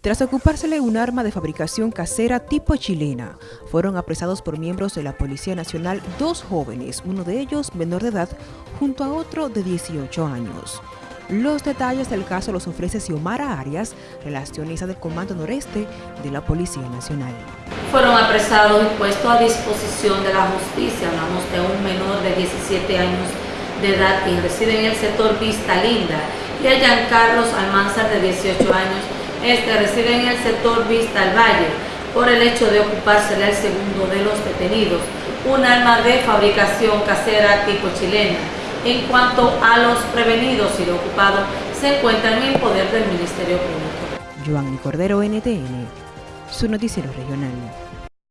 Tras ocupársele un arma de fabricación casera tipo chilena, fueron apresados por miembros de la Policía Nacional dos jóvenes, uno de ellos menor de edad, junto a otro de 18 años. Los detalles del caso los ofrece Xiomara Arias, relacionista del Comando Noreste de la Policía Nacional. Fueron apresados y puestos a disposición de la justicia, hablamos de un menor de 17 años de edad que reside en el sector Vista Linda y a Giancarlos Almanzar de 18 años este reside en el sector Vista al Valle por el hecho de ocupársele al segundo de los detenidos, un arma de fabricación casera tipo chilena. En cuanto a los prevenidos y lo ocupado, se encuentran en poder del Ministerio Público. Joan Cordero, NTN, su noticiero regional.